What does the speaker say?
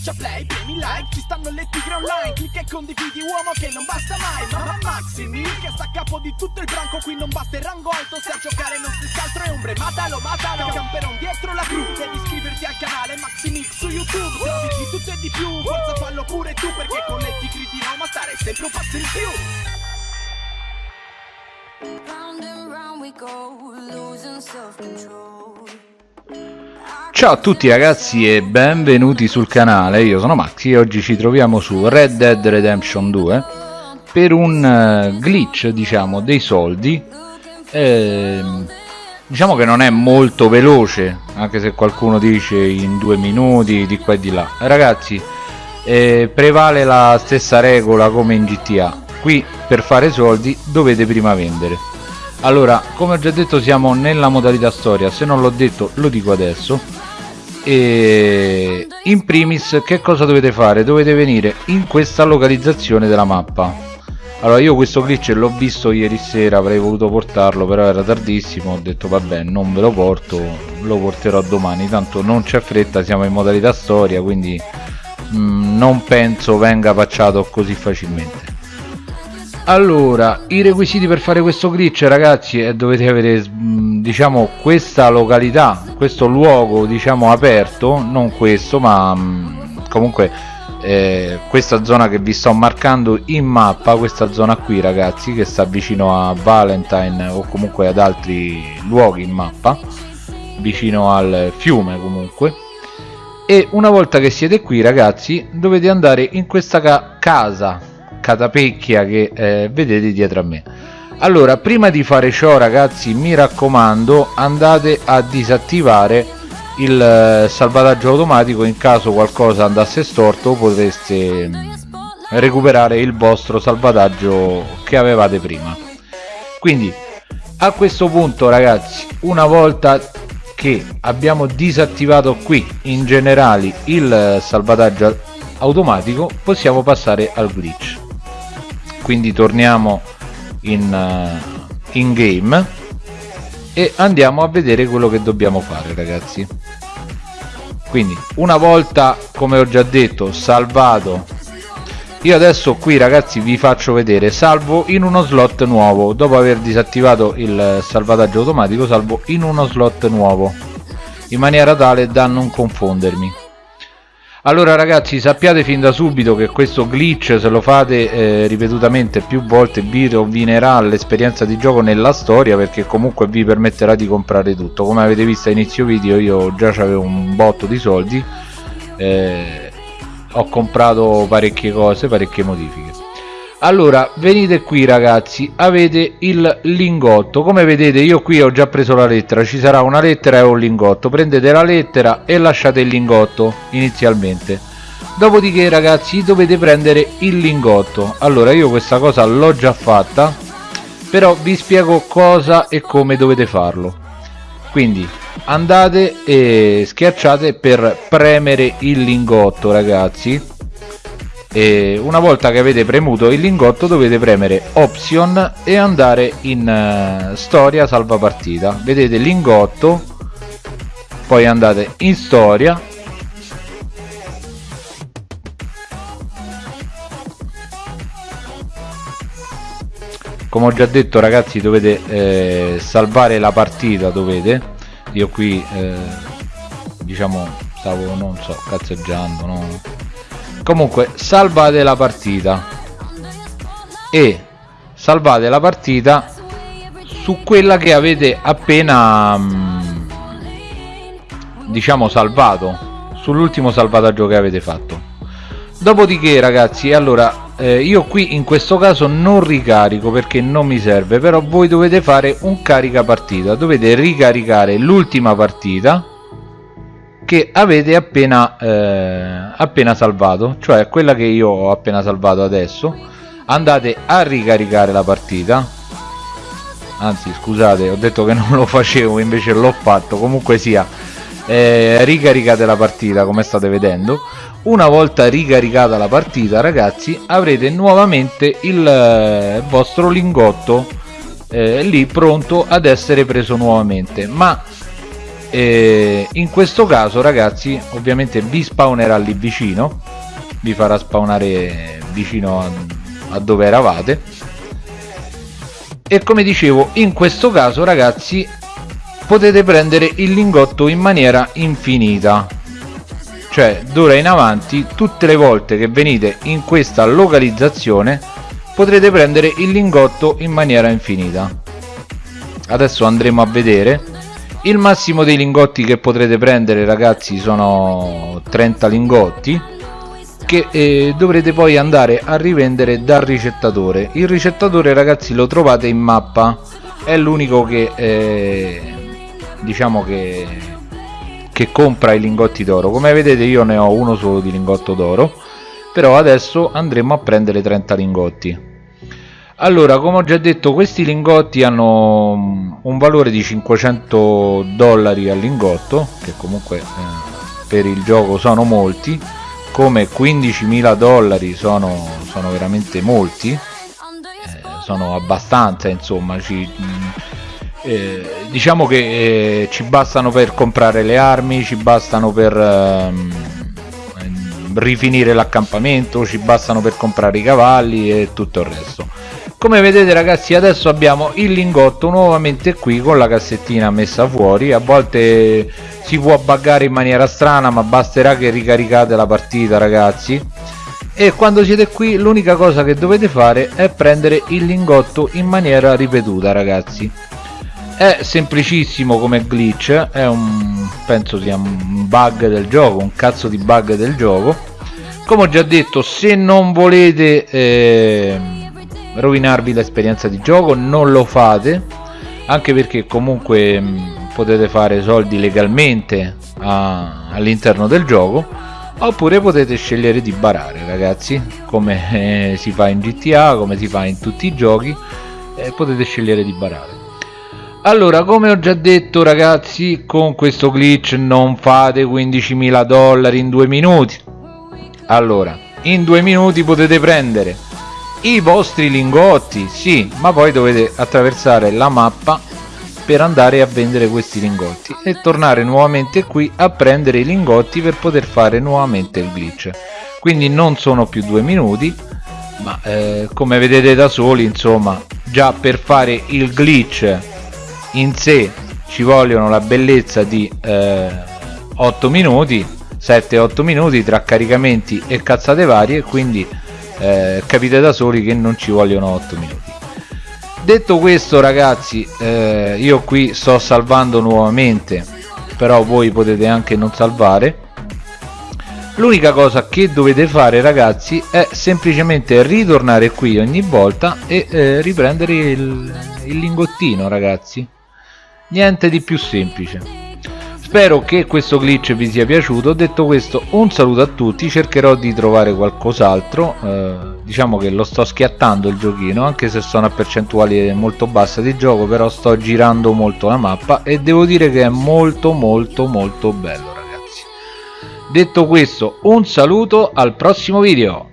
schiaccia play, premi like Ci stanno le tigre online Clicca e condividi uomo che non basta mai Ma Maximi che sta a capo di tutto il branco Qui non basta il rango alto Se a giocare non si altro è ombre Matalo, matalo Camperon dietro la cru Devi iscriverti al canale Maximix su YouTube Se di tutto e di più Forza fallo pure tu Perché con le tigri di Roma stare sempre un passo in più Round and round we go, losing self-control. Ciao a tutti ragazzi e benvenuti sul canale, io sono Maxi e oggi ci troviamo su Red Dead Redemption 2 per un eh, glitch diciamo dei soldi. Ehm, diciamo che non è molto veloce anche se qualcuno dice in due minuti di qua e di là. Ragazzi eh, prevale la stessa regola come in GTA qui per fare soldi dovete prima vendere. Allora come ho già detto siamo nella modalità storia. Se non l'ho detto lo dico adesso e in primis che cosa dovete fare? Dovete venire in questa localizzazione della mappa. Allora io questo glitch l'ho visto ieri sera avrei voluto portarlo però era tardissimo ho detto vabbè non ve lo porto lo porterò domani. Tanto non c'è fretta siamo in modalità storia quindi mh, non penso venga pacciato così facilmente. Allora i requisiti per fare questo glitch ragazzi è dovete avere diciamo questa località questo luogo diciamo aperto non questo ma mh, comunque eh, questa zona che vi sto marcando in mappa questa zona qui ragazzi che sta vicino a Valentine o comunque ad altri luoghi in mappa vicino al fiume comunque. E una volta che siete qui ragazzi dovete andare in questa ca casa catapecchia che eh, vedete dietro a me allora prima di fare ciò ragazzi mi raccomando andate a disattivare il eh, salvataggio automatico in caso qualcosa andasse storto potreste mm, recuperare il vostro salvataggio che avevate prima. Quindi a questo punto ragazzi una volta che abbiamo disattivato qui in generale il eh, salvataggio automatico possiamo passare al glitch. Quindi torniamo in, uh, in game e andiamo a vedere quello che dobbiamo fare ragazzi. Quindi una volta come ho già detto salvato io adesso qui ragazzi vi faccio vedere salvo in uno slot nuovo. Dopo aver disattivato il salvataggio automatico salvo in uno slot nuovo in maniera tale da non confondermi allora ragazzi sappiate fin da subito che questo glitch se lo fate eh, ripetutamente più volte vi rovinerà l'esperienza di gioco nella storia perché comunque vi permetterà di comprare tutto. Come avete visto a inizio video io già avevo un botto di soldi eh, ho comprato parecchie cose parecchie modifiche allora venite qui ragazzi. Avete il lingotto. Come vedete io qui ho già preso la lettera. Ci sarà una lettera e un lingotto. Prendete la lettera e lasciate il lingotto inizialmente. Dopodiché ragazzi dovete prendere il lingotto. Allora io questa cosa l'ho già fatta però vi spiego cosa e come dovete farlo. Quindi andate e schiacciate per premere il lingotto ragazzi e una volta che avete premuto il lingotto dovete premere option e andare in uh, storia salva partita. Vedete lingotto poi andate in storia. Come ho già detto ragazzi dovete eh, salvare la partita dovete. Io qui eh, diciamo stavo non so cazzeggiando no? Comunque salvate la partita. E salvate la partita su quella che avete appena mm, diciamo salvato sull'ultimo salvataggio che avete fatto. Dopodiché ragazzi allora eh, io qui in questo caso non ricarico perché non mi serve però voi dovete fare un carica partita dovete ricaricare l'ultima partita che avete appena, eh, appena salvato cioè quella che io ho appena salvato adesso. Andate a ricaricare la partita. Anzi scusate ho detto che non lo facevo invece l'ho fatto. Comunque sia eh, ricaricate la partita come state vedendo. Una volta ricaricata la partita ragazzi avrete nuovamente il eh, vostro lingotto eh, lì pronto ad essere preso nuovamente. Ma eh, in questo caso ragazzi ovviamente vi spawnerà lì vicino vi farà spawnare vicino a, a dove eravate. E come dicevo in questo caso ragazzi potete prendere il lingotto in maniera infinita. Cioè d'ora in avanti tutte le volte che venite in questa localizzazione potrete prendere il lingotto in maniera infinita. Adesso andremo a vedere il massimo dei lingotti che potrete prendere ragazzi sono 30 lingotti che eh, dovrete poi andare a rivendere dal ricettatore. Il ricettatore ragazzi lo trovate in mappa. È l'unico che eh, diciamo che che compra i lingotti d'oro. Come vedete io ne ho uno solo di lingotto d'oro però adesso andremo a prendere 30 lingotti allora come ho già detto questi lingotti hanno mm, un valore di 500 dollari al lingotto che comunque eh, per il gioco sono molti. Come 15.000 dollari sono, sono, veramente molti. Eh, sono abbastanza insomma ci, mm, eh, diciamo che eh, ci bastano per comprare le armi ci bastano per ehm, rifinire l'accampamento ci bastano per comprare i cavalli e tutto il resto come vedete ragazzi adesso abbiamo il lingotto nuovamente qui con la cassettina messa fuori. A volte si può buggare in maniera strana ma basterà che ricaricate la partita ragazzi. E quando siete qui l'unica cosa che dovete fare è prendere il lingotto in maniera ripetuta ragazzi. È semplicissimo come glitch è un penso sia un bug del gioco un cazzo di bug del gioco. Come ho già detto se non volete eh, rovinarvi l'esperienza di gioco non lo fate anche perché comunque mh, potete fare soldi legalmente all'interno del gioco oppure potete scegliere di barare ragazzi come eh, si fa in GTA come si fa in tutti i giochi eh, potete scegliere di barare. Allora come ho già detto ragazzi con questo glitch non fate 15.000 dollari in due minuti. Allora in due minuti potete prendere i vostri lingotti sì ma poi dovete attraversare la mappa per andare a vendere questi lingotti e tornare nuovamente qui a prendere i lingotti per poter fare nuovamente il glitch. Quindi non sono più due minuti ma eh, come vedete da soli insomma già per fare il glitch in sé ci vogliono la bellezza di eh, 8 minuti 7-8 minuti tra caricamenti e cazzate varie quindi eh, capite da soli che non ci vogliono 8 minuti. Detto questo ragazzi eh, io qui sto salvando nuovamente però voi potete anche non salvare. L'unica cosa che dovete fare ragazzi è semplicemente ritornare qui ogni volta e eh, riprendere il, il lingottino ragazzi. Niente di più semplice Spero che questo glitch vi sia piaciuto, detto questo un saluto a tutti, cercherò di trovare qualcos'altro, eh, diciamo che lo sto schiattando il giochino, anche se sono a percentuali molto basse di gioco, però sto girando molto la mappa e devo dire che è molto molto molto bello ragazzi. Detto questo un saluto al prossimo video.